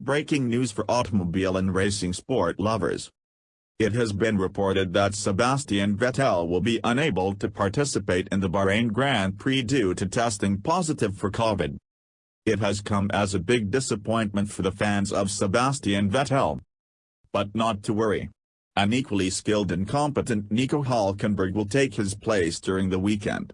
Breaking news for automobile and racing sport lovers. It has been reported that Sebastian Vettel will be unable to participate in the Bahrain Grand Prix due to testing positive for COVID. It has come as a big disappointment for the fans of Sebastian Vettel. But not to worry. An equally skilled and competent Nico Hulkenberg will take his place during the weekend.